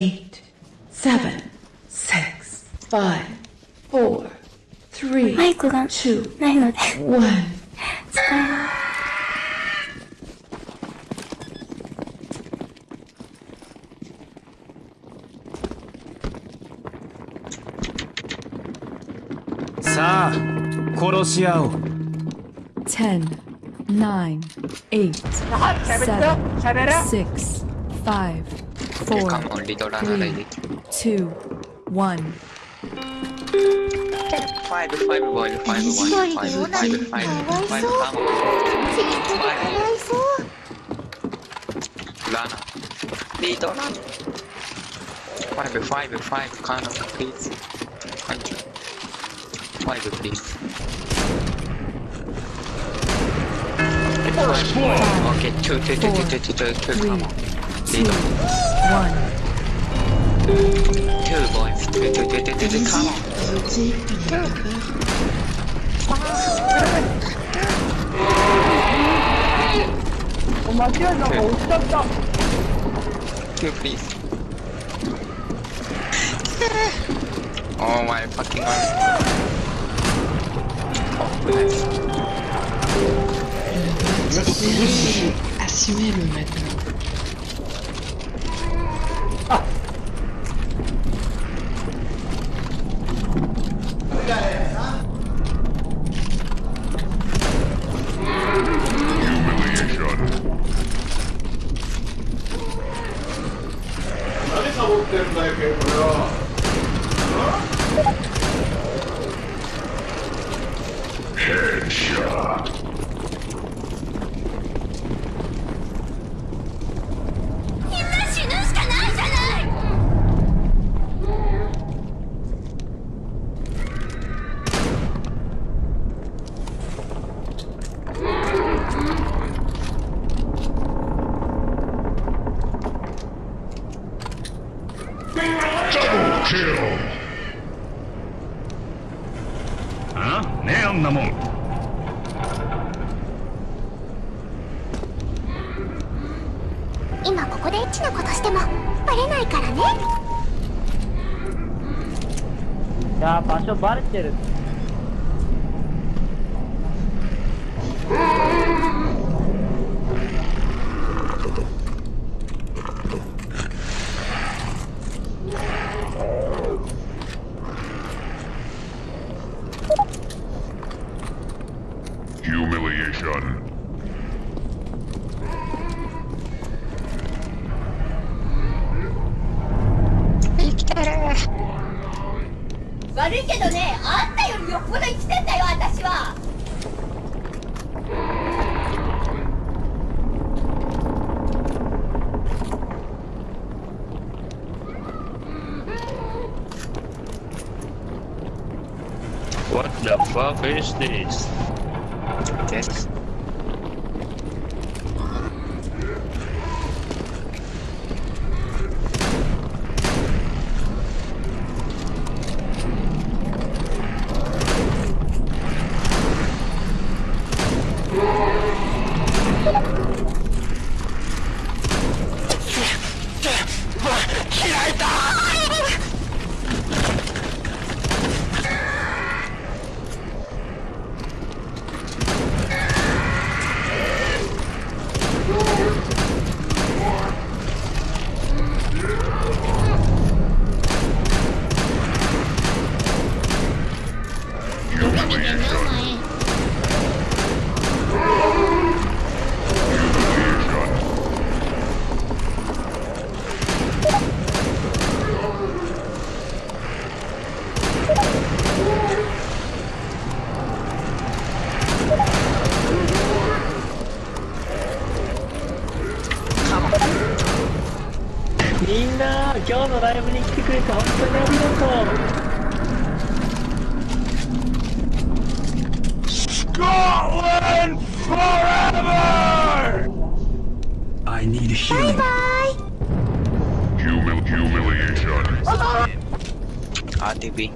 eight, seven, six, five, four, three, マイクが two, ないので one. 使えないさあ殺し合おう Ten, nine, eight, seven, six, five, You four, come only Dora na ready. two, one. Five, five, boy, five, one, five, five, five, five, come. Lana. Dito na. Five, five, five, Kana, please. Thank you. Five, please. Okay, two, two, two, two, two, two, two, two, Three, come on. two, Dito. one. Two, boys. Two, two, two, two, two, two, come on. Two, please. Oh my fucking god. Oh, nice. Assumez-le maintenant. Double kill! あねえあんなもん今ここでエッチなことしてもバレないからねいやー場所バレてる Humiliation. What the fuck is this? Yes. 今日のライブに来てくれて本当にありがとう Scotland forever! I need healing Humil- humiliation. RTB.